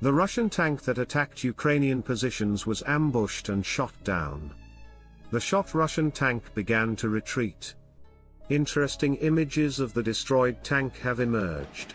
The Russian tank that attacked Ukrainian positions was ambushed and shot down. The shot Russian tank began to retreat. Interesting images of the destroyed tank have emerged.